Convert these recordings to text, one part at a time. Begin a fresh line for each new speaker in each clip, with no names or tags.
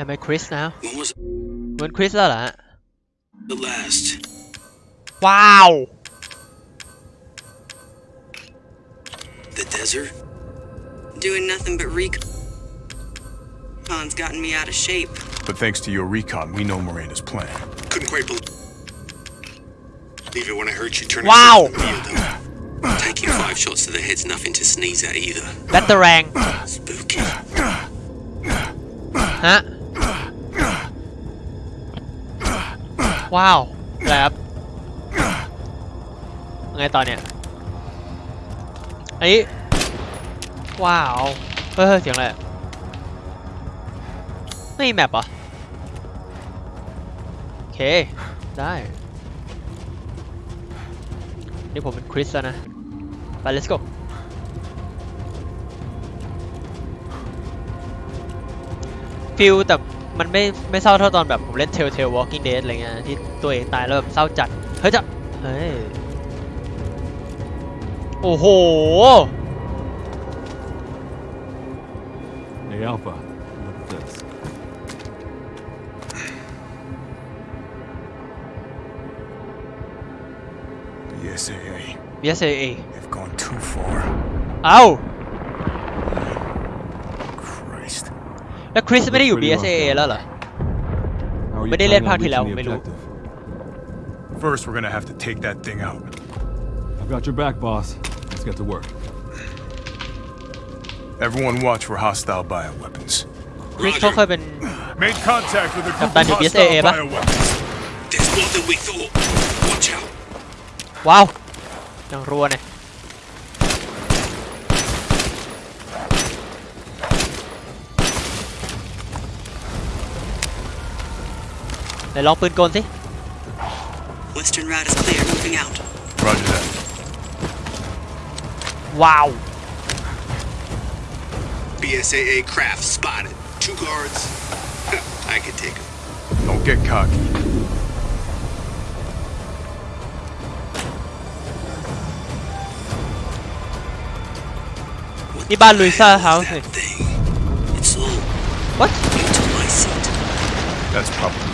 Am I Chris now
When was
เหมือนคริสแล้วเหรอฮะ
the last?
ว้าว
The desert?
Doing nothing but recon. Con's gotten me out of shape.
But thanks to your recon, we know Miranda's plan.
Couldn't quite believe it when I heard she turned
Wow.
herself in the field. Taking five shots to the head's nothing to sneeze at either.
แบตเตอร์แรง
Spooky.
ฮะ ว้าวอะไรครับไงต่อเนี่ยอันนี้ว้าว เฮ้ยเสียงอะไรไม่มีแมปเหรอโอเค ได้ นี่ผมเป็นคริสแล้วนะ ไป let's go ฟิลแต่มันไม่ไม่เศร้าเท่าตอนแบบผมเล่น Telltale Walking Dead อะไรเงี้ยที่ตัวเองตายแล้วแบบเศร้าจัด เฮ้ยจะเฮ้ย โอ้โห
Hey, Alpha, look at this.
The SAA,
BSAA
they've gone too far.
เอ้า แล้วคริสไม่ได้อยู่ BSAA แล้วเหรอ
How are you
But they let
planning on
Party
reaching
Lao,
the
ไม่รู้
objective?
First, we're gonna have to take that thing out.
I've got your back, boss. Let's get to work.
Everyone watch for hostile bioweapons.
คริสเขาเคยเป็น
Made contact with a group
Captain
of
BSAA
hostile
ปะ
bioweapons.
There's more than we thought. Watch out.
ว้าวยังรัวเนี่ย ไหนลองปืนกลสิ
Western route is clear. Moving out.
Roger that.
ว้าว
BSAA craft spotted. Two guards. I could take them.
Don't get cocky.
นี่บ้านลุยซ่าเฮาส์
That thing. It's all
What
into my seat.
That's probably where Miranda is.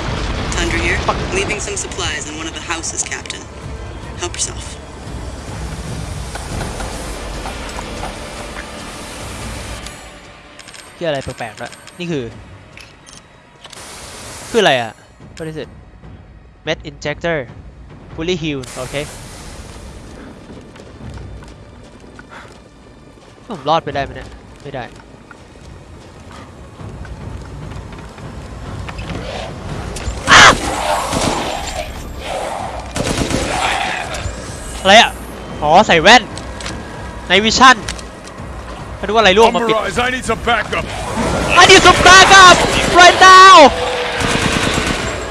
Tundra here. Leaving some supplies in one of the houses, Captain. Help yourself.
ที่อะไรแปลกๆแล้วยนี่คือ คืออะไรอ่ะ What is it Med injector fully healed โอเค ผมรอดไปได้ไหมเนี่ย ไม่ได้ อะไรอะ อ๋อ ใส่แว่น ในวิชั่นมาดูว่าอะไรร่วงมาปิด
Umberise, I need some backup.
I need some backup right now.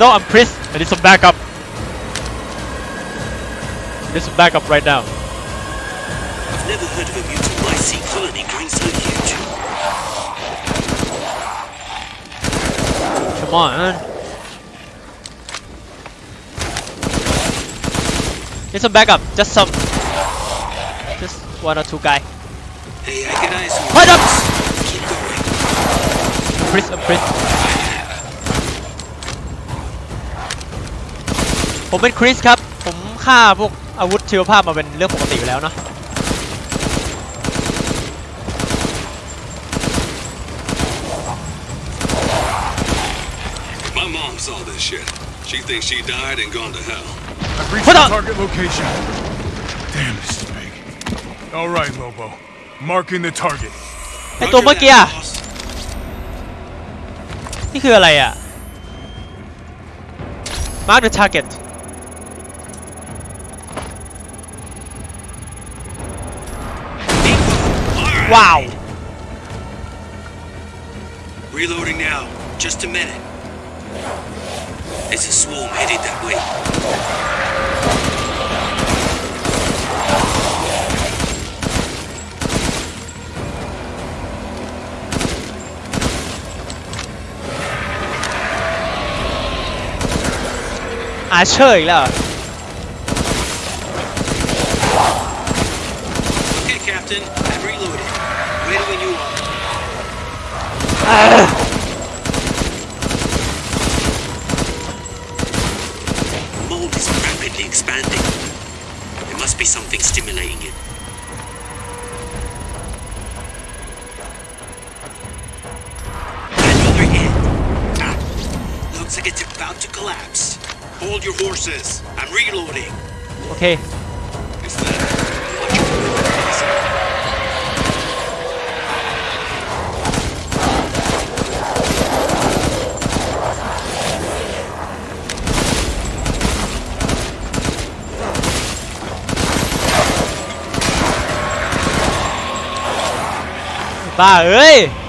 No, I'm Chris. I need some backup. I need some backup right now.
I've never heard of a mutant lycee colony growing so huge.
Come on. Need some backup. Just some. Just one or two guy.
Hey, I get eyes on
Hold up.
Keep going.
Chris, I'm Chris. ผมเป็นคริสครับ ผมฆ่าพวกอาวุธชีวภาพมาเป็นเรื่องปกติอยู่แล้วเนาะ
My mom saw this shit. She thinks she died and gone to hell.
I've reached
Hold
the
on.
target location. Damn, this is big. All right, Lobo. Marking the target.
ไอตัวเมื่อกี้อะ
Boss.
นี่คืออะไรอ่ะ Mark the target
All right.
ว้าว
Reloading now. Just a minute. It's a swarm headed that way.
Archer อีกแล้วเหรอ
Okay, forces. I'm reloading.
Okay.
Bà ơi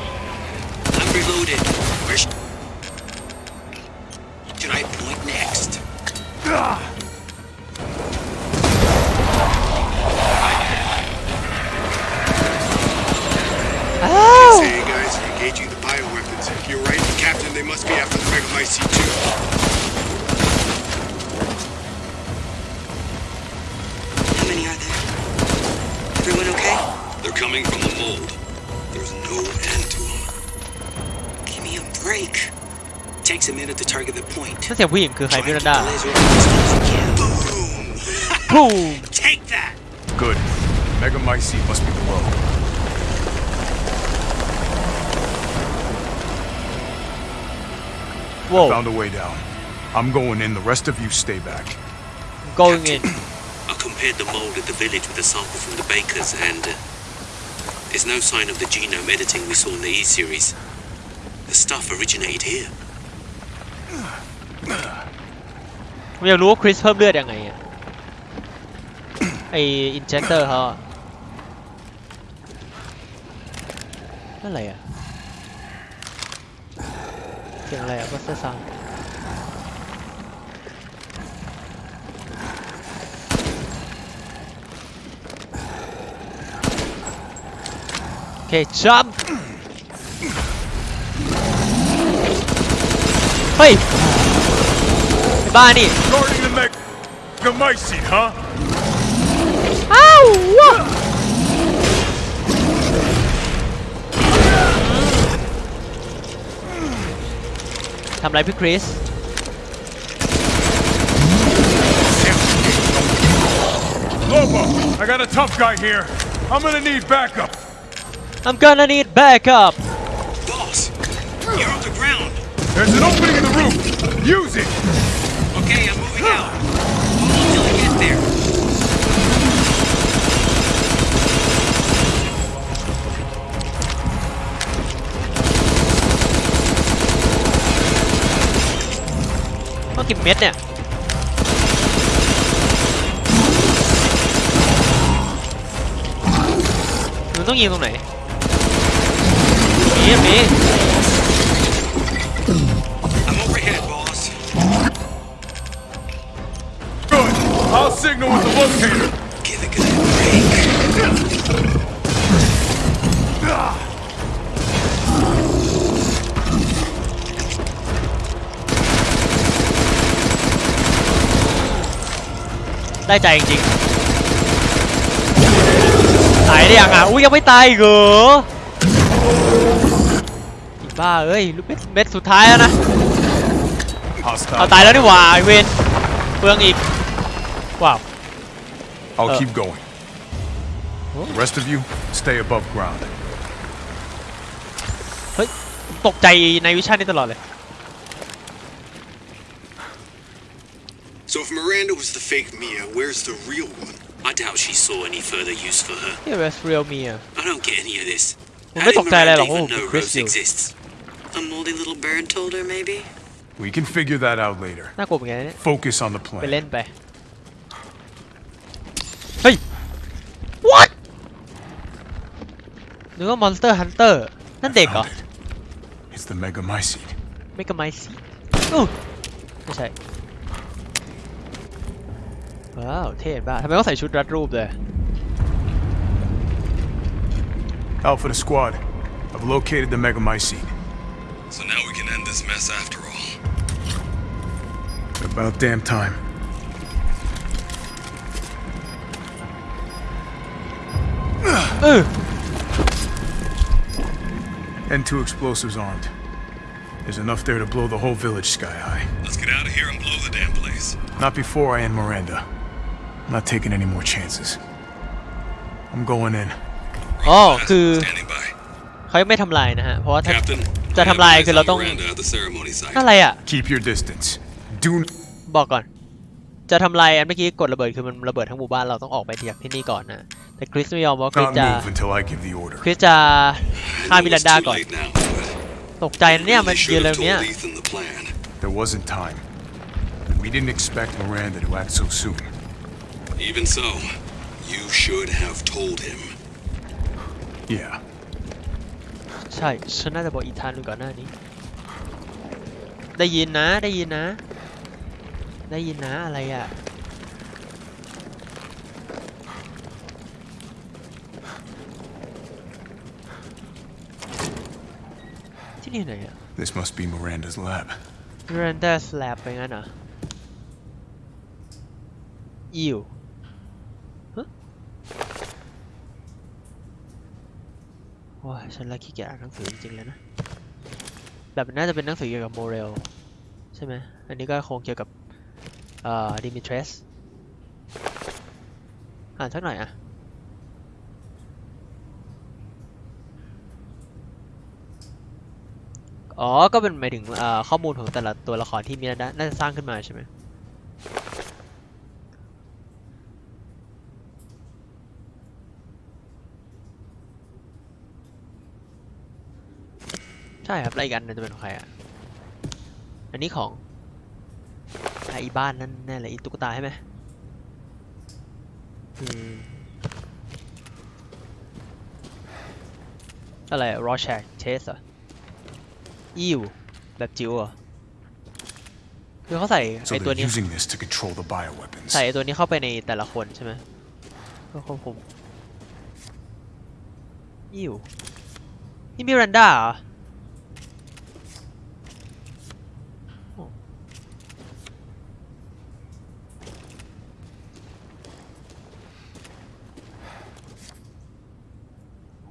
ผู้หญิงคือใคร
Try
พี่
to
รัน
get
ดา
the laser off as close as we can. Boom!
พุ่ง
Take that!
Good. Megamycete must be below.
โว้ว
Found a way down. I'm going in. The rest of you stay back.
going in
I compared the mold at the village with a sample from the bakers, and uh, there's no sign of the genome editing we saw in the E series. The stuff originated here.
ผมอยากรู้ว่าคริสเพิ่มเลือดยังไงอะไออินเจคเตอร์เขาอะนั่นอะไรอะเสียงอะไรอะวัสเตอร์ซังโอเคจัมเฮ้ย ไอ้บ้านี่
Guarding the Meg- Megamycete, huh?
อ้าวว้าทำไรพี่คริส
Lobo, I got a tough guy here. I'm gonna need backup.
I'm gonna need backup
Boss! You're on the ground!
There's an opening in the roof. Use it.
power. Only I get there.
Có kịp mét nè. Mình có
nhiều không này?
Mía mía. Signal with the locator.
Give a good break.
-ได้ใจจริงๆตายได้ยังอะอุ้ยยังไม่ตายอีกเหรออีบ้าเอ้ยลูกเม็ดเม็ดสุดท้ายแล้วนะเอา
Hostile.
ตายแล้วนี่หว่าไอเวนเปลืองอีก ว้าว
I'll
Uh,
keep going. The rest of you, stay above ground.
เฮ้ย ตกใจในวิชั่นนี้ตลอดเลย
So if Miranda was the fake Mia, where's the real one?
I doubt she saw any further use for her.
นี่เวสเรียลมีอ่ะ
I don't get any of this.
Well,
How
ไม่
did
ตกใจอะไรหรอก
Miranda
โอ้
even know
Chris
Rose
อยู่
exists?
A moldy little bird told her, maybe?
We can figure that out later.
น่ากลัวเหมือนกันนะเนี่ย
Focus on the
ไป
plan.
นึกว่า Monster Hunter นั่นเด็กเหรอ
Found it. It's the Megamycete.
ไม่กระไมสีอู้ไม่ใช่ ว้าว เท่ป่ะทำไมต้องใส่ชุดรัดรูปเลย
Alpha to squad. I've located the Megamycete.
So now we can end this mess after all.
About damn time.
เออ
And two explosives armed. There's enough there to blow the whole village sky high.
Let's get out of here and blow the damn place.
Not before I end Miranda. I'm not taking any more chances. I'm going in.
อ๋อ คือ
Standing by.
เขายังไม่ทำลายนะฮะ เพราะว่าถ้า
Captain,
จะทำลายคือเราต้อง
Miranda at the ceremony site.
อะไรอ่ะ
Keep your distance. Do n-
บอกก่อน จะทำลายอันเมื่อกี้กดระเบิดคือมันระเบิดทั้งหมู่บ้านเราต้องออกไปจากที่นี่ก่อนนะแต่คริสไม่ยอมว่าคริส
not
จะ
move until I give the order.
คริสจะฆ่า
I
มิ
know
รัน
it's
ดา
too
ก่อน
late now, but
ตกใจนะเนี่ยมัน
we
ยื
should
นเร็
have
วเนี้ย
told Ethan the plan.
There wasn't time. We didn't expect Miranda to act so soon.
Even so, you should have told him.
Yeah.
ใช่ฉันน่าจะบอกอีธานดูก่อนหน้านี้ ได้ยินนะได้ยินนะ ได้ยินนะอะไรอะที่นี่ไหนอะ
This must be Miranda's lab.
Miranda's Lab ไปงั้นเหรออิวฮะโอ้ยฉันละขี้เกียจอ่านหนังสือจริงๆเลยนะ แบบน่าจะเป็นหนังสือเกี่ยวกับโมเรลใช่ไหม อันนี้ก็คงเกี่ยวกับ เอ่อดิมิเทรสอ่านสักหน่อยอะอ๋อ ก็เป็นหมายถึงข้อมูลของแต่ละตัวละครที่มีน่าน่าจะสร้างขึ้นมาใช่ไหมใช่ครับแล้วอีกอันจะเป็นของใครอะ อันนี้ของ อะอีบ้านนั่นแน่เลยอีตุ๊กตาใช่ไหมอืมอะไรรอแชกเทสอะอิวแบบจิ๋วเหรอคือเขาใส่
So
ไอตัว
they're
นี้
using this to control the bioweapons.
ใส่ไอ้ตัวนี้เข้าไปในแต่ละคนใช่ไหมเพื่อควบคุมอิวนี่มิรันดาเหรอโอ้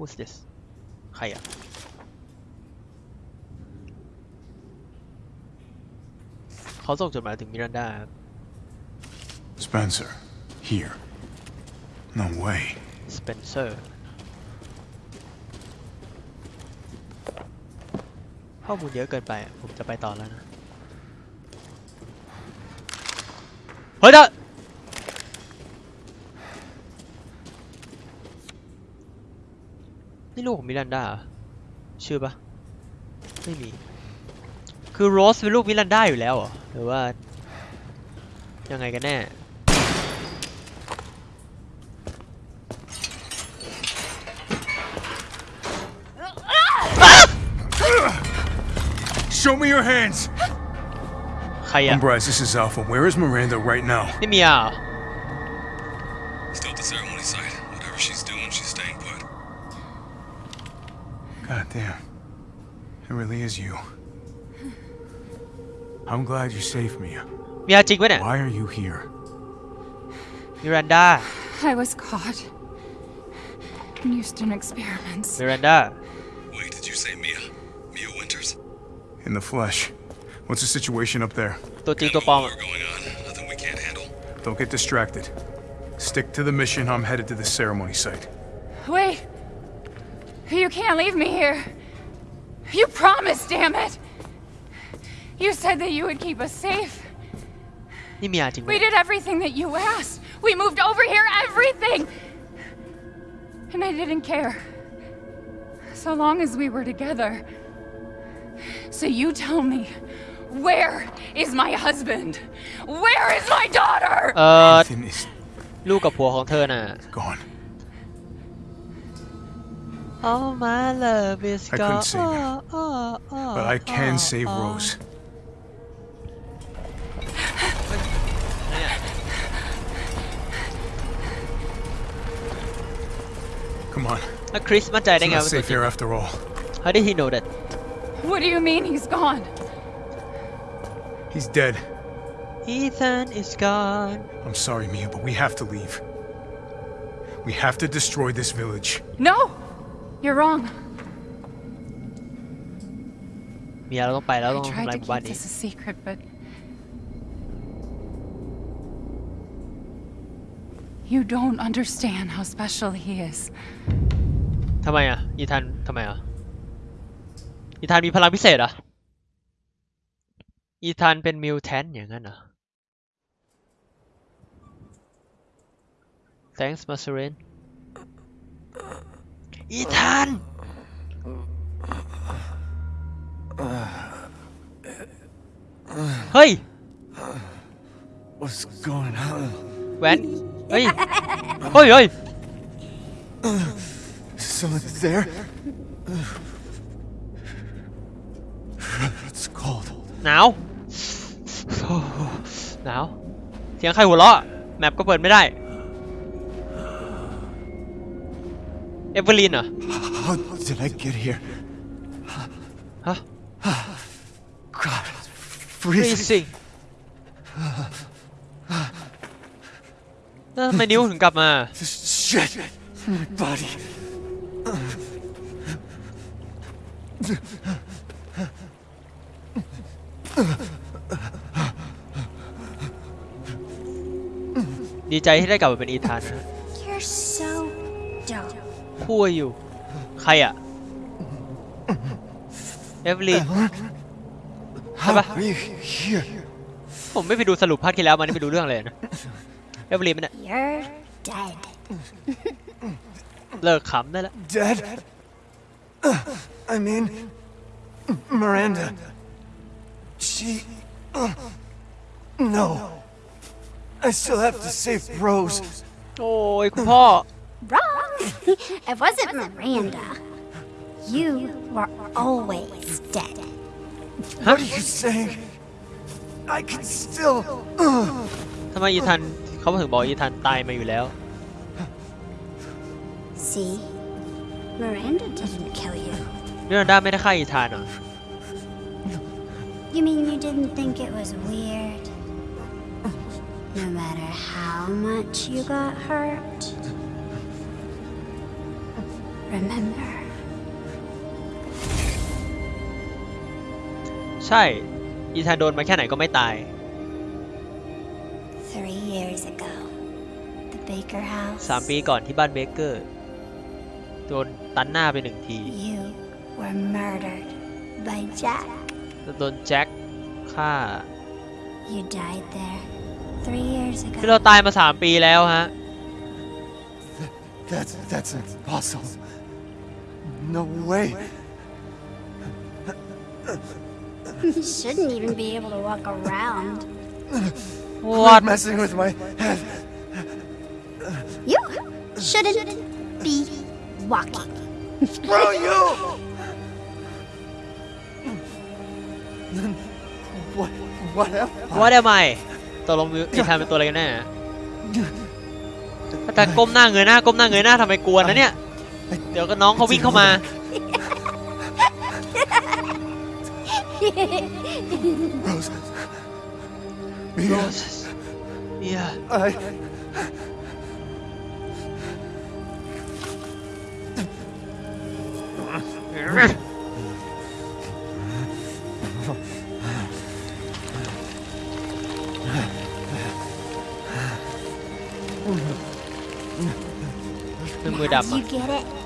Who's this ใครอะ เขาส่งจดหมายถึงมิรันดาครับ
Spencer. Here. No way.
สเปนเซอร์ข้อมูลเยอะเกินไปอะผมจะไปต่อแล้วนะ เฮ้ยเด้อ นี่ลูกของมิรันดาเหรอชื่อปะไม่มี คือโรสเป็นลูกมิรันดาอยู่แล้วเหรอหรือว่า ยังไงกันแน่
Show me your hands!
ใครอะ
Umbrise, this is Alpha. Where is Miranda right now?
นี่เมียเหรอ
Still
really is you. I'm glad
you saved me. Mia,
Why are you here?
Miranda.
I was caught. Houston experiments.
Miranda.
Wait, did you say Mia? Mia Winters?
In the flesh. What's the situation up there?
We're
going on. Nothing we can't handle.
Don't get distracted. Stick to the mission. I'm headed to the ceremony site.
Wait. You can't leave me here. You promised, damn it! You said that you would keep us safe.
นี่เมียจริงปะ
We
เนี่ย
did everything that you asked. We moved over here, everything! And I didn't care. So long as we were together. So you tell me, where is my husband? Where is my daughter?
เอ่อ
Ethan is
ลูกกับผัวของเธอน่ะ
gone.
Oh, my love is gone.
I couldn't save her,
oh, oh, oh,
but I can
oh,
save
oh.
Rose. Come on.
A Chris Mataring.
It's not safe here after all.
How did he know that?
What do you mean he's gone?
He's dead.
Ethan is gone.
I'm sorry, Mia, but we have to leave. We have to destroy this village.
No! You're wrong.
เมียเราต้องไปแล้ว
I
ต้อง
tried
ทำลาย
to
หมู่บ้าน
keep
นี้
this a secret, but. You don't understand how special he is.
ทำไมอ่ะ อีธานทำไมอ่ะ อีธานมีพลังพิเศษเหรอ่ะ อีธานเป็นมิวแทนอย่างนั้นเหรอ Thanks m a s u r i n อีธาน เฮ้ย
What's going on?
แหวนเฮ้ย เฮ้ยเฮ้ย
Someone there? It's cold.
หนาว หนาว เสียงใครหัวเราะ แมปก็เปิดไม่ได้ เอเวอร์ลีนเหรอ
How did I get here?
ฮะ
God, it's freezing.
freezing แล้วทำไมนิ้วถึงกลับมา
This shit in my body.
ดีใจที่ได้กลับมาเป็นอีธานนะ
You're so dope.
คู่อยู่ ใครอะเอเวอร์ลีน
How
Apa?
are you here?
ผมไม่ไปดูสรุปภาคที่แล้วมานี่ไปดูเรื่องเลยนะเอเวอร์ลีนมันย
You're dead.
เลิกขำได้แล้ว
Dead? I mean, Miranda. She. No. I still have to save Rose.
โอ้ยคุณพ่อ
Wrong. it wasn't Miranda. You were always dead.
What are you saying? I can still.
ทำไมอีธานเขาถึงบอกอีธานตายมาอยู่แล้ว
See? Miranda didn't kill you.
มิรันดาไม่ได้ฆ่าอีธานเหรอ
You mean you didn't think it was weird? No matter how much you got hurt? Remember,
ใช่ อีธานโดนมาแค่ไหนก็ไม่ตาย
three years ago, the Baker house.
สามปีก่อนที่บ้านเบเกอร์โดนตันหน้าไปหนึ่งที
You were murdered by Jack.
แล้วโดนแจ็คฆ่า
You died there three years
คือเรา
ago.
ตายมาสามปีแล้วฮะ
That's that's impossible. No way.
You shouldn't even be able to walk around.
What
Quit messing with my head.
You shouldn't be walking.
Screw you! Then what? What am I?
What am I ตกลงมิวอีธานเป็นตัวอะไรกันแน่แต่ก้มหน้าเงยหน้าก้มหน้าเงยหน้าทำไมกลัวนะเนี่ย Trời cái nón có biết không à
Roses. Mia
Roses Mia
I
Mười
đầm à?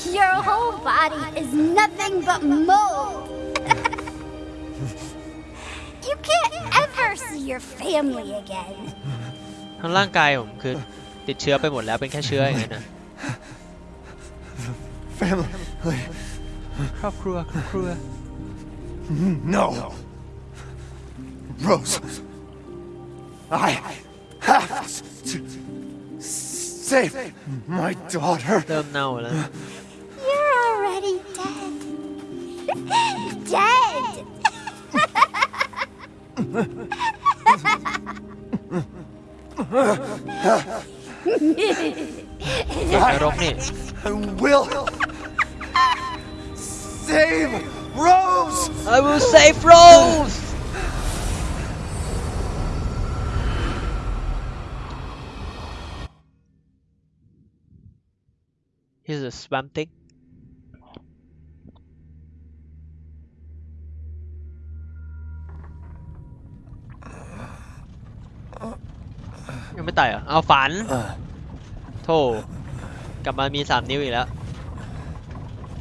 get it? Your whole body is nothing but mold. you can't ever see your family again.
ทั้งร่างกายผมคือติดเชื้อไปหมดแล้วเป็นแค่เชื้ออย่างนั้นนะ
Family.
ครอบครัวครอบครัว
No. Rose. I have to save my daughter.
เริ่มเน่าแล้ว dead!
I will save Rose!
I will save Rose! Here's a swamp thing. ยังไม่ตายเหรอ เอาฝัน โธ่กลับมามีสามนิ้วอีกแล้ว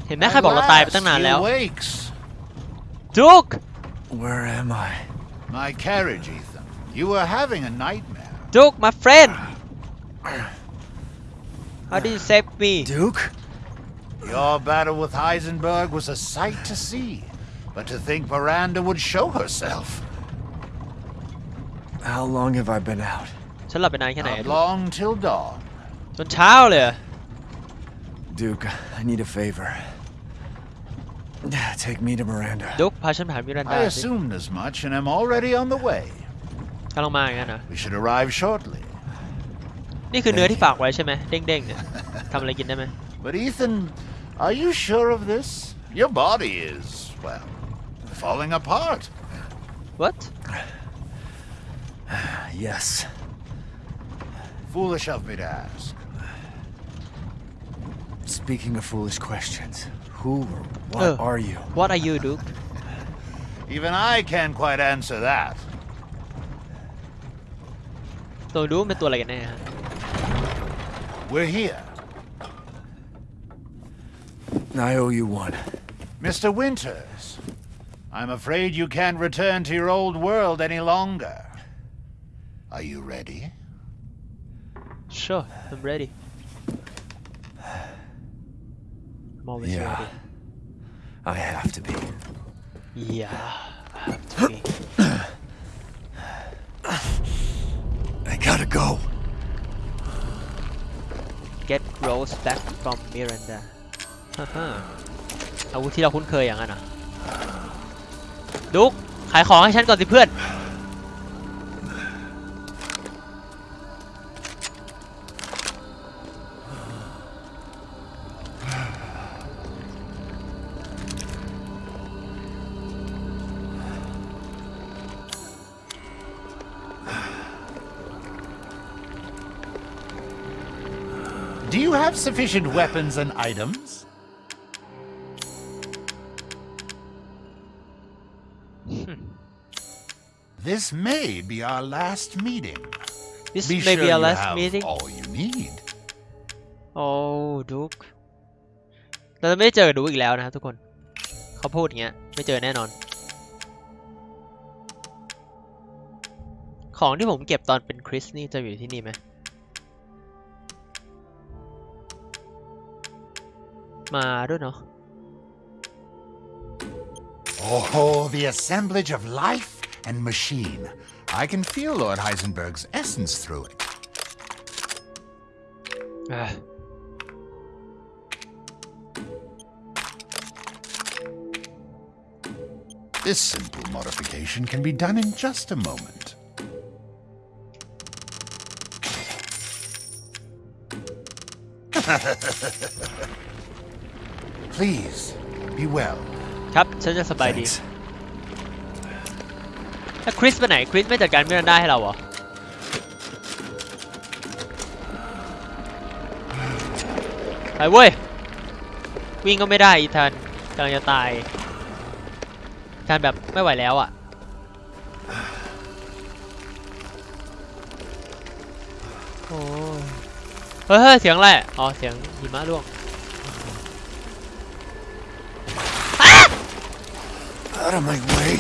เห็นไหมใครบอกเราตายไปตั้งนานแล้ว
He wakes.
จุก
Where am I?
My carriage, Ethan. You were having a nightmare.
จุก my friend how did you save me
Duke?
Your battle with Heisenberg was a sight to see. But to think Miranda would show herself.
How long have I been out?
ฉันหลับไปนานแค่ไหน
Not long till dawn.
จนเช้าเลยเหรอ
Duke, I need a favor. Take me to Miranda.
จุกพาฉันไปหามิรันดา
I
สิ
assumed as much and am already on the way.
กำลังมาอย่างนั้นนะ
We should arrive shortly.
นี่คือเนื้อที่ฝากไว้ใช่ไหมเด้งๆเนี่ยทำอะไรกินได้ไหม
But Ethan, are you sure of this? Your body is, well, falling apart.
what
Yes.
Foolish of me to ask.
Speaking of foolish questions, who or what
Uh.
are you?
what are you Duke
Even I can't quite answer that.
ตัวดูเป็นตัวอะไรกันแน่ฮะ
We're here.
I owe you one.
Mr. Winters, I'm afraid you can't return to your old world any longer. Are you ready?
Sure I'm ready I'm always
Yeah.
ready
I have to be.
yeah I have to be
I gotta go.
get Rose back from Miranda ฮ่าฮ่าอาวุธที่เราคุ้นเคยอย่างนั้นเหรอดุกขายของให้ฉันก่อนสิเพื่อน
you have sufficient weapons and items? this may be our last meeting.
this
Be
may
sure
be our
you
last
have
meeting
all you need.
โอ้ดุกเราจะไม่ได้เจอกับดุกอีกแล้วนะครับทุกคน เขาพูดอย่างเงี้ย ไม่เจอแน่นอน ของที่ผมเก็บตอนเป็นคริสนี่จะอยู่ที่นี่ไหม มาด้วยเนาะ
Oh, the assemblage of life and machine. I can feel Lord Heisenberg's essence through it.
อ่ะ
This simple modification can be done in just a moment. Please, be well.
ครับฉันจะสบายดี
Thanks.
ถ้าคริสไปไหน คริสไม่จัดการมิรันดาให้เราเหรอ ไปเว้ย วิ่งก็ไม่ได้อีธานกำลังจะตายอีธานแบบไม่ไหวแล้วอะโอ้ยเฮ้ยเฮ้ยเสียงอะไร อ๋อ เสียงหิมะร่วง
Out of my way.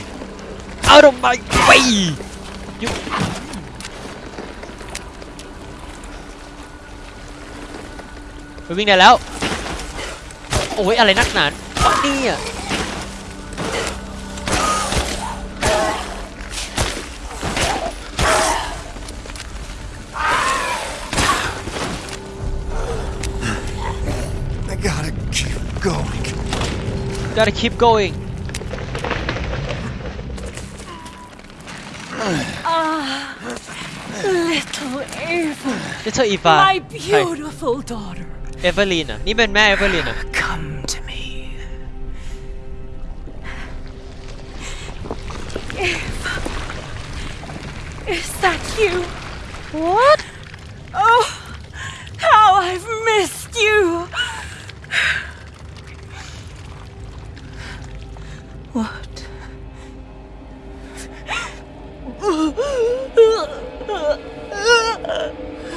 out of my way you ไปวิ่งได้แล้ว โอ้ย อะไรนักหนาวะเนี่ย
I gotta keep going.
gotta keep going
little Eva.
นี่เธออีฟา
My beautiful daughter.
เอเวอร์ลีนอ่ะ นี่เป็นแม่เอเวอร์ลีนอ่ะ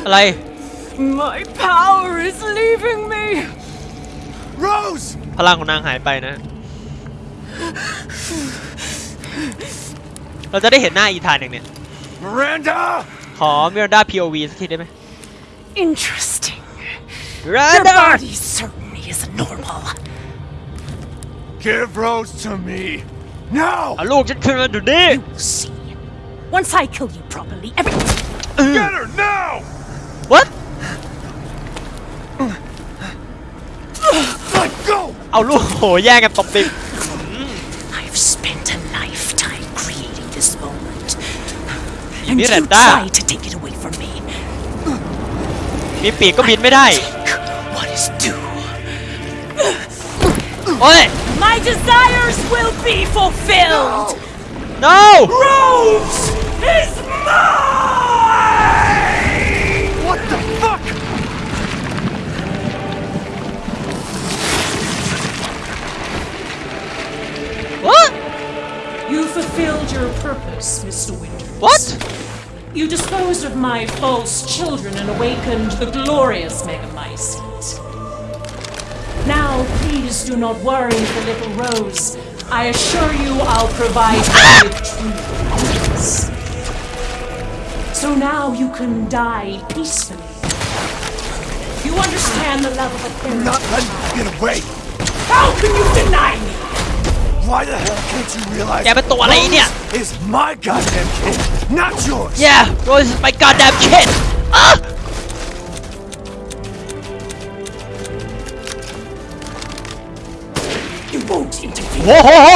อะไร
My power is leaving me.
Rose!
พลังของนางหายไปนะ เราจะได้เห็นหน้าอีธานอย่างเนี้ย
Miranda!
ขอมิรันดา POV สักทีได้ไหม
Interesting.
มิรั
Your
นดา
body certainly isn't normal.
Give Rose to me. Now!
เอาลูกฉันขึ้นมาดูดิ
See, once I kill you properly, every
Get her now!
เอาลูกโหแย่งกันตบดิบ
I've spent a lifetime creating this moment. And you
Miranda.
try to take it away from me.
มีปีกก็บินไม่ได้
What is due?
โอ้ย
My desires will be fulfilled.
no
Rose is mine. You fulfilled your purpose, Mr. Winters.
what
You disposed of my false children and awakened the glorious Megamycete. Now, please do not worry for little Rose. I assure you I'll provide her ah! with true peace. So now you can die peacefully. You understand the love of a parent.
Not letting you get away.
How can you deny me?
Why the hell can't you realize
แกเป็นตัวอะไรเนี่ย
Rose is my goddamn kid, not yours?
yeah Rose is my goddamn kid อ่ะ
You won't intervene.
โอ้โหโห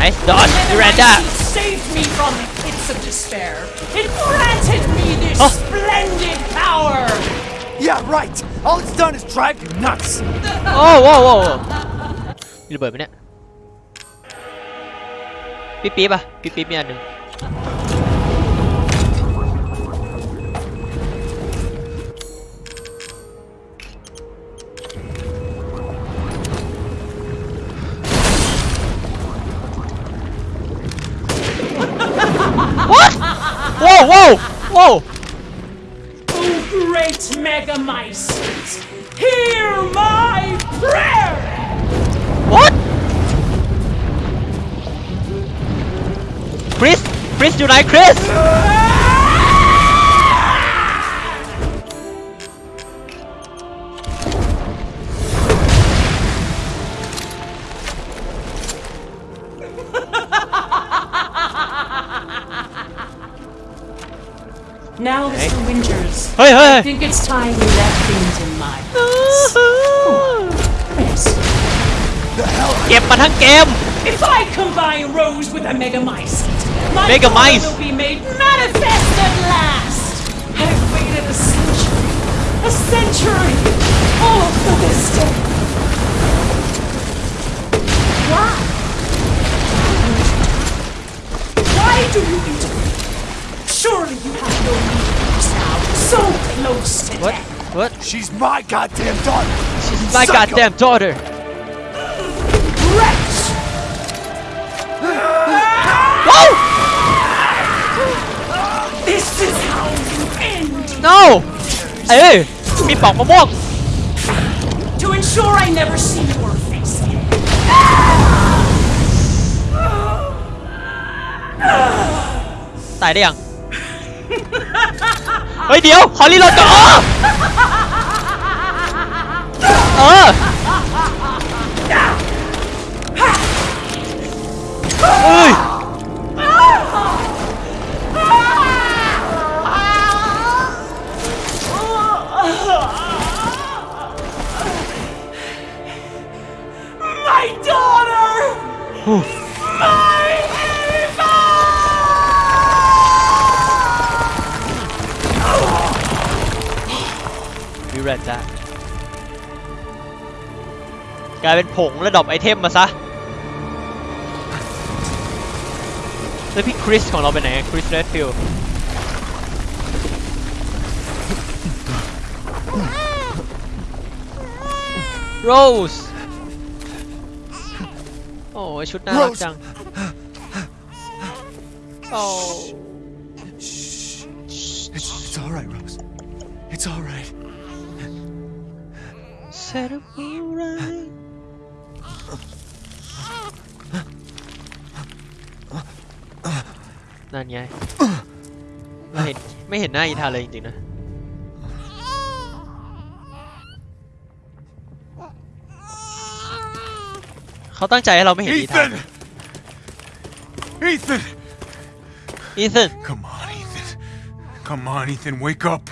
nice dodge Miranda
Megamycete saved me from the pits of despair. It granted me this
Huh?
splendid power.
Yeah, right. All it's done is drive you nuts.
โอ้โหโว้โห มีระเบิดไหมเนี่ยปี๊บปี๊บอะปี๊บปี๊บมีอันหนึ่ง Chris, do I, Chris?
now, okay. Mr. Winters,
hey, hey.
I think it's time we left things in my hands.
Chris. game.
If I combine Rose with a Megamycete, my
Megamycete.
power will be made manifest at last. I've waited a century, a century, all for this day. Why? Why do you intervene? Surely you have no needs now, so close to
What?
death.
What?
She's my goddamn daughter.
She's my
Psycho.
goddamn daughter. No! เอ้ยมีปอกมะม่วง
To ensure I never see your face again.
ตายได้ยัง เฮ้ยเดี๋ยว ขอรีโหลดก่อนอ๋อเออายเป็นผงแล้วดรอปไอเทมมาซะ แล้วพี่คริสของเราไปไหนคริสเรดฟิลโรสโอ้ยชุดน่ารักจังโอ้
It's all right, Rose. It's all right.
Set up alright นั่นไงไม่เห็นไม่เห็นหน้าอีธานเลยจริงๆนะเขาตั้งใจให้เราไม่เห็นอีธาน
Ethan!
นะ
Ethan!
อีธาน
Come on, Ethan. Come on, Ethan, wake up.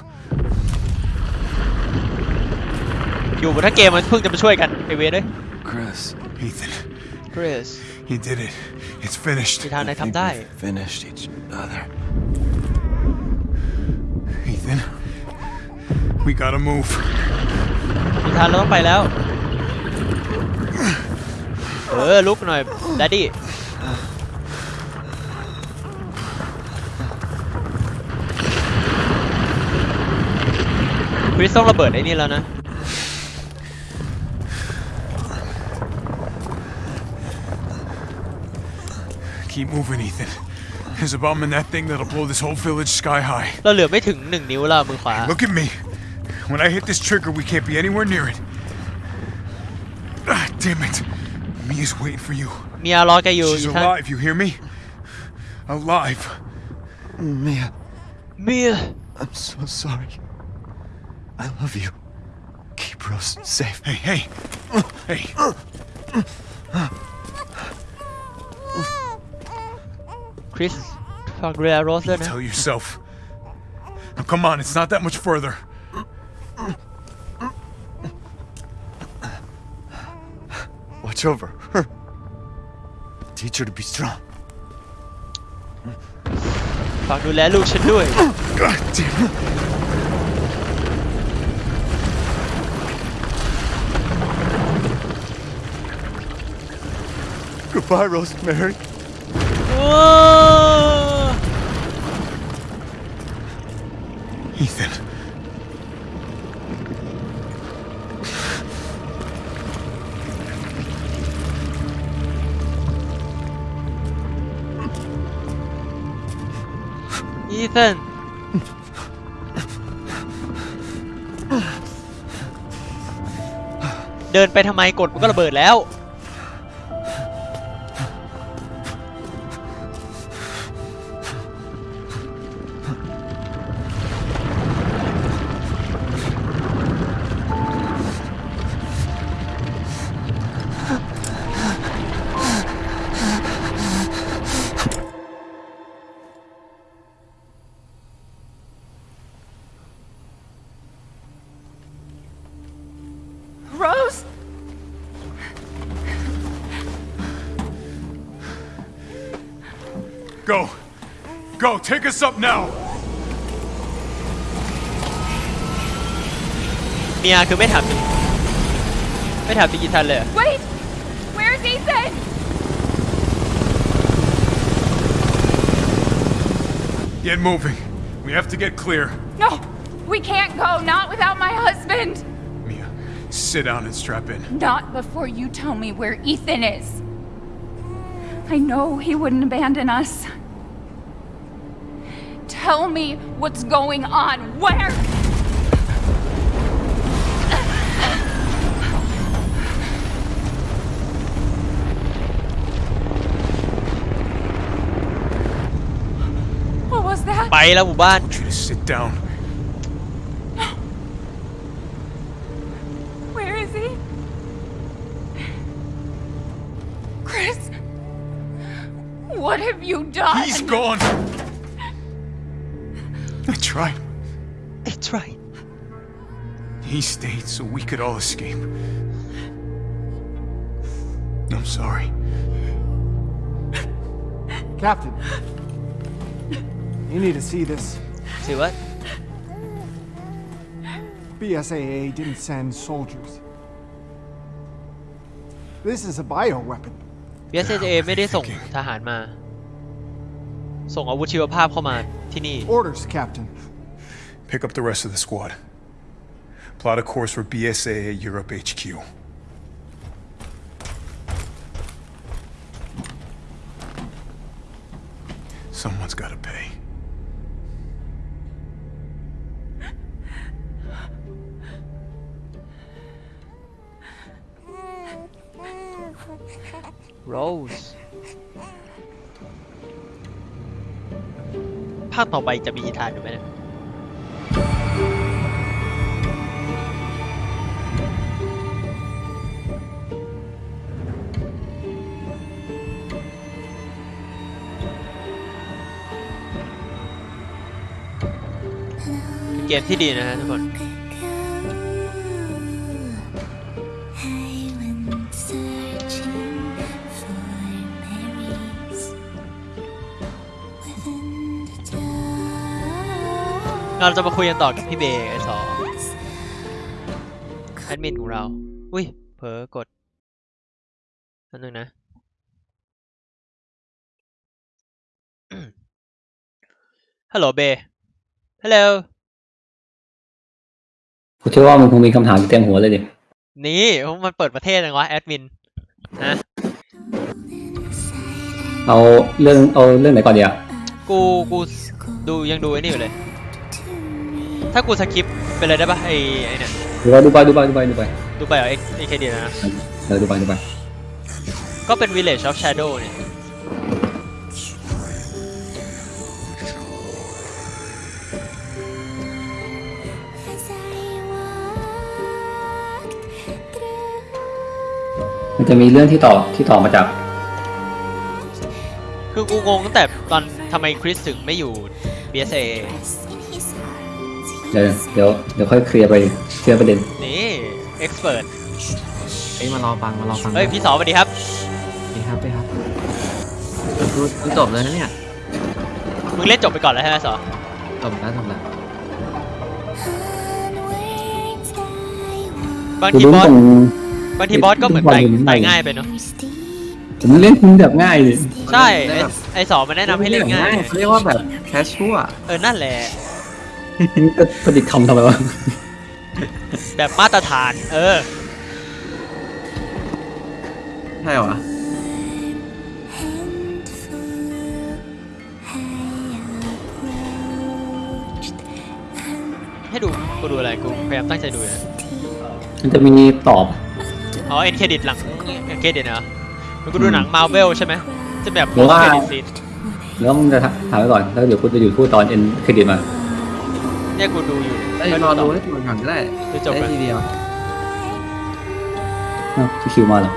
อยู่บนทั้งเกมมันเพิ่งจะมาช่วยกันไอเวรเลย
Chris.
Ethan,
คริส
you did it. It's finished.
อีธานนาย
I think
ทำได้
we've finished each other.
Ethan, we gotta move.
อีธานเราต้องไปแล้ว เออ ลุกหน่อยดดดี้ คริสต้องระเบิดไอ้นี่แล้วนะ
Keep moving, Ethan. There's a bomb in that thing that'll blow this whole village sky high.
เราเหลือไม่ถึงหนึ่งนิ้วแล้วมือขวา
Look at me. When I hit this trigger, we can't be anywhere near it. Ah, damn it. Mia's waiting for you.
เมียรอแกอยู่
She's
อีธาน
alive, you hear me? Alive.
Mia,
เมีย
I'm so sorry. I love you. Keep Rose safe.
Hey, hey. Hey.
Christopher Guerrero
tell yourself. Now come on, it's not that much further.
Watch over her. Teach her to be strong.
Fuck, do do it.
God damn it.
Goodbye, Rosemary.
Whoa! อ้
Ethan.
e ี a n เดินไปทำ
take us up now.
เมียคือไม่ถามถึงไม่ถามถึงอีทันเลยเหรอ
Wait! Where's Ethan?
Get moving. We have to get clear.
No! We can't go, not without my husband!
Mia, sit down and strap in.
Not before you tell me where Ethan is. I know he wouldn't abandon us. Tell me what's going on. Where? What was that?
ไปแล้วหมู่บ้าน
You just sit down.
Where is he? Chris? What have you done?
He's gone. I tried.
It's right
He stayed so we could all escape. I'm sorry.
Captain. You need to see this.
See what
BSAA didn't send soldiers. This is a bioweapon.
BSAA ไม่ได้ส่งทหารมา ส่งอาวุธชีวภาพเข้ามา ที่นี่
Orders, Captain.
Pick up the rest of the squad. Plot a course for BSAA Europe HQ. Someone's gotta pay.
Rose าคต่อไปจะมีอีธานอยู่ไหมเนี่ยเป็นเกมที่ดีนะฮะทุกคน เราจะมาคุยกันต่อกับพี่เบย์ไอสอแอดมินของเรา อุ้ย เผลอกดอันนึงนะ ฮัลโหลเบย์ฮัลโหล
กูเชื่อว่ามึงคงมีคำถามอยู่เต็มหัวเลยดิ
นี่มันเปิดประเทศเลยวะแอดมินนะ
เอาเรื่องเอาเรื่องไหนก่อนดีอะ
กูกูดูยังดูไอ้นี่อยู่เลย ถ้ากูสคิปไปเลยได้ปะไอ้ไอ้เนี่ย
ดูไปดูไปดูไปดูไปดูไป
ดูไปเหรอเอ็กเอ็กเคดีนะ
เออดูไปดูไป
ก็เป็น Village of Shadow เนี่ย
มันจะมีเรื่องที่ต่อที่ต่อมาจาก
คือกูงงตั้งแต่ตอนทำไมคริสถึงไม่อยู่ BSA
เดี๋ยวเดี๋ยวเดี๋ยวค่อยเคลียร์ไปเคลียร์ประเด็น
นี่ expert
เอ้ยมารอฟังมารอฟัง
เฮ้ยพี่สอสวัสดีครับ
ดีครับดีครับดูดูจบเลยนะเนี่ย
มึงเล่นจบไปก่อนแล้วใช่ไหมสอ
จบแล้วจบแล้ว
บาง
กู
ที
รู้
บอส
ตรง
บางทีบอสก็เหมือนตายตายง่ายไปเนาะ
ผมเล่นคุณแบบง่ายเลย
ใช่ไอ้ไอสอมันแนะนำให้เล่นง่าย
เขาเรียกว่าแบบแคชชัว
เออนั่นแหละ
ก็ผลิตคำทำไมวะ
แบบมาตรฐาน เออ
ใช่เหรอ
ให้ดูกูดูอะไรกูพยายามตั้งใจดูนะ
มันจะมีตอบ
อ๋อเอ็นเครดิตหลังเอ็นเครดิตนะมันกูดูหนังมาเวลใช่ไหมจะแบบ
หรือว่า
เครดิตซีน
แล้วมึงจะถามไว้ก่อนแล้วเดี๋ยวกูจะหยุดพูดตอนเอ็นเครดิตมา
เนี่ยกูดูอยู่
ได้ยรอดูให้จบก่อนก็ได้
ดูจบ
ได้
ก่อน
ทีเดียว
อ้าวที่คิวมาเหรอ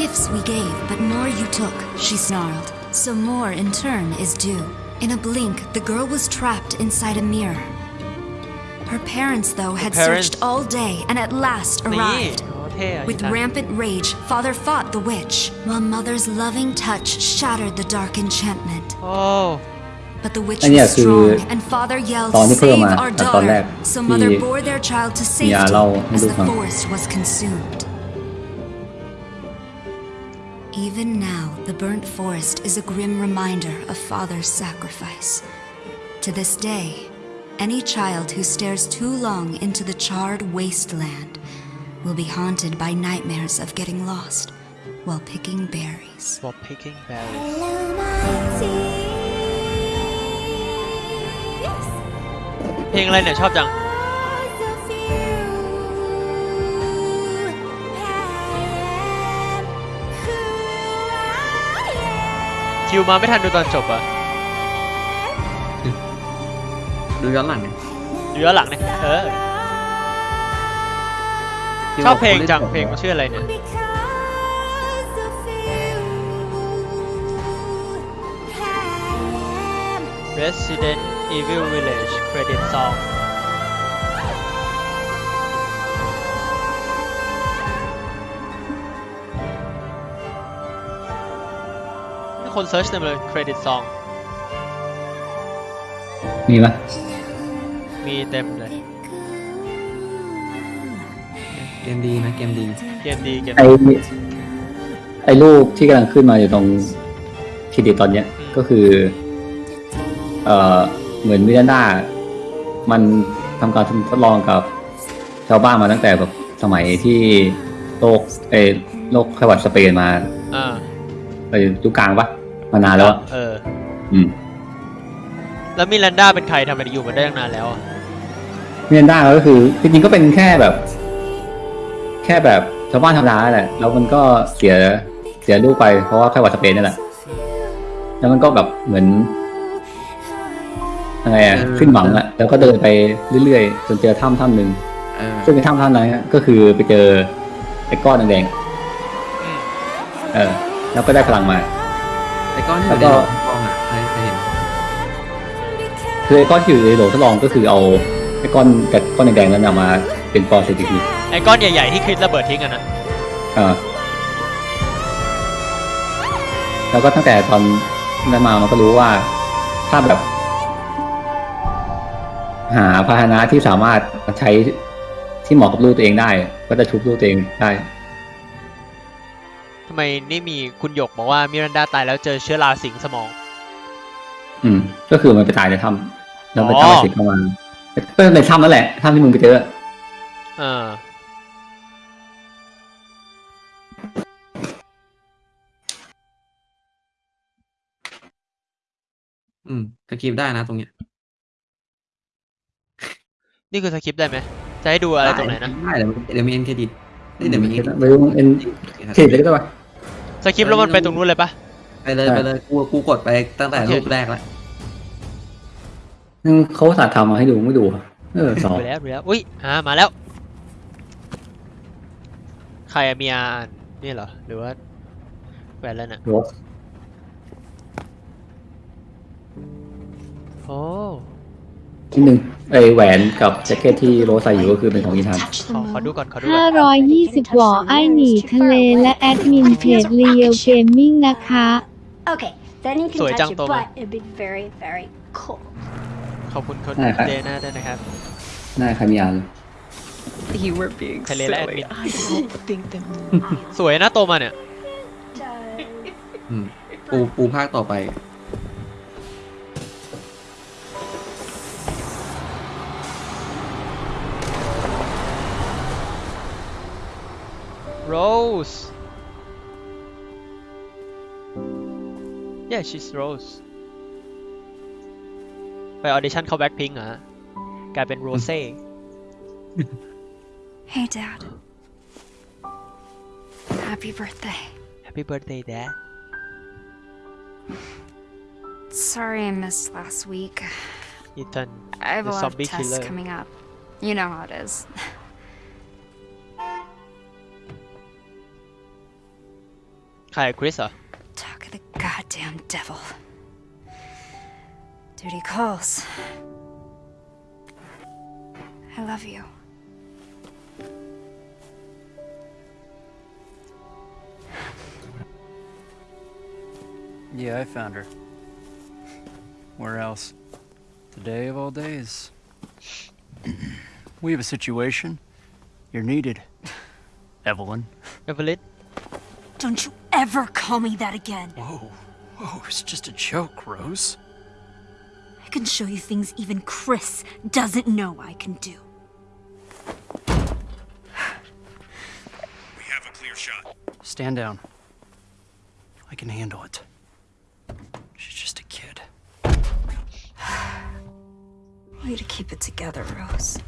Gifts we gave, but more you took, she snarled. So more in turn is due. In a blink, the girl was trapped inside a mirror. Her parents, though, had
parents.
searched all day and at last
นี่
arrived.
โอ้เท่อะ
With rampant rage, father fought the witch, while mother's loving touch shattered the dark enchantment.
Oh.
But the witch was strong, and father yelled, Save our daughter! So mother bore their child to safety as the forest was consumed. Even now, the burnt forest is a grim reminder of father's sacrifice. To this day, any child who stares too long into the charred wasteland will be haunted by nightmares of getting lost while picking berries.
while picking berries เพลงอะไรเนี่ยชอบจัง คิวมาไม่ทันดูตอนจบอะ
ดูย้อนหลังไง
ดูย้อนหลังเนี่ยเออ ชอบเพลงจังเพลงมันชื่ออะไรเนี่ย Resident Evil Village Credit Song มีคนเซิร์ชเต็มเลย Credit Song
มีปะ
มีเต็มเลย
เกมดีนะเกมดี
เกมดีเกม
ไอไอรูปที่กำลังขึ้นมาอยู่ตรงเครดิตตอนเนี้ยก็คือ เอ่อเหมือนมิรันดามันทำการทดลองกับชาวบ้านมาตั้งแต่แบบสมัยที่โลกเออโลกไข้หวัดสเปนมา
อ่า
ไปยุคกลางปะมานานแล้วอะ
เออ
อืม
แล้วมิรันดาเป็นใครทำไมอยู่มาได้ตั้งนานแล้วอะ
มิรันดาก็คือจริงๆก็เป็นแค่แบบ แค่แบบชาวบ้านธรรมดาแหละ แล้วมันก็เสียเสียลูกไปเพราะว่าไข้หวัดสเปนนี่แหละ แล้วมันก็แบบเหมือนยังไงอะขึ้นหวังอะแล้วก็เดินไปเรื่อยๆ จนเจอถ้ำถ้ำหนึ่ง
เออ
ซึ่งในถ้ำถ้ำนั้นก็คือไปเจอไอ้ก้อนแดงๆเออ แล้วก็ได้พลังมา
ไอ้ก้อนที่อ
แล้ว
ยู่
ก็
ในกล้องอะเคยเคยเห็น
คือไอ้ก้อนที่อยู่ในโหลทดลองก็คือเอาไอ้ก้อนกับก้อนแดงๆนั้นเอามาเป็นปอร์เซนติก
ไอ้ก้อนใหญ่ๆที่คริสระเบิดทิ้งอะนะ
อ่าแล้วก็ตั้งแต่ตอนนั้นมามันก็รู้ว่า ถ้าแบบ หาพาหนะที่สามารถใช้ที่เหมาะกับลูกตัวเองได้ ก็จะชุบลูกตัวเองได้
ทำไมนี่มีคุณหยกบอกว่ามิรันดาตายแล้วเจอเชื้อราสิงสมอง
อืม ก็คือมันไปตายในถ้ำแล้วไป
อ๋อ
ตายเสร็จเข้ามาก็ในถ้ำนั่นแหละถ้ำที่มึงไปเจอ
เออ
อืมสคริปต์ได้นะตรงเนี้ย
นี่คือสคริปต์ได้ไหม จะให้ดูอะไรตรงไหนนะ
ได้เดี๋ยวเดี๋ยวมีเอ็นเครดิตเดี๋ยวมี
ไม่รู้เอ็นเครดิตเลยก็ได้ปะ
สคริปต์แล้วมันไปตรงนู้นเลยปะ
ไปเลยไปเลยกูกูกดไปตั้งแต่
โอเค
รูปแรกแล้ว
อืมเขาสาห์ทำมาให้ดูไม่ดูอะเออสอง
ดูแล้วดูแล้วอุ้ยอ่ามาแล้ว ใครอะมีอาอ่านนี่เหรอ หรือว่าแหวนแล้วน่ะ โอ้
ที่หนึ่งไอแหวนกับแจ็คเก็ตที่โรสใส่อยู่ก็คือเป็นของอีธาน
ขอขอดูก่อนขอดูก่อน
520หวอไอหนีทะเลและแอดมินเพจเรียลเกมมิ่งนะคะ
Okay, then you can
Sorry,
touch
Jang
it,
Toma.
but it'd be very, very cold.
ขอบคุณคน
ได้ครับ
เดน่าด้วยนะครับ
หน้าใครมีอ่านเลย
You were being
ทะเลและแอดมิ
silly.
น
I don't think them.
สวยนะโตมาเนี่ย
อืมปูปูภาคต่อไป
Rose yeah she's Rose ไปออดิชั่นเข้าแบ็คพิงอ่ะกลายเป็นโรเซ่
Hey, Dad. Happy birthday.
Happy birthday dad
Sorry I missed last week.
Ethan
I have a
the
lot of
zombie
tests
killer
coming up. You know how it is.
Hi, uh.
Talk of the goddamn devil. Duty calls. I love you.
Yeah, I found her. Where else? The day of all days. we have a situation. You're needed. Eveline.
Eveline?
Don't you ever call me that again.
Whoa. Whoa, it's just a joke, Rose.
I can show you things even Chris doesn't know I can do.
We have a clear shot.
Stand down. I can handle it. She's just a kid.
Way to keep it together, Rose.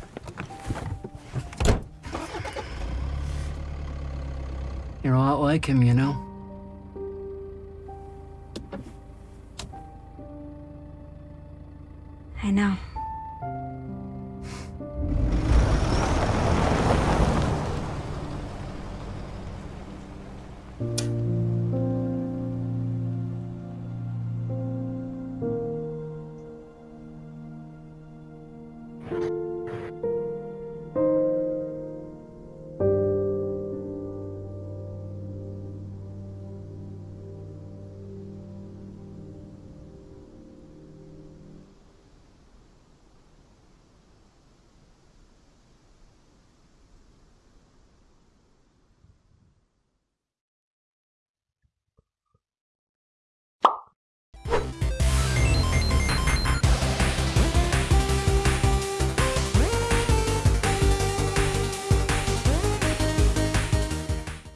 You're a lot like him, you know?
I know.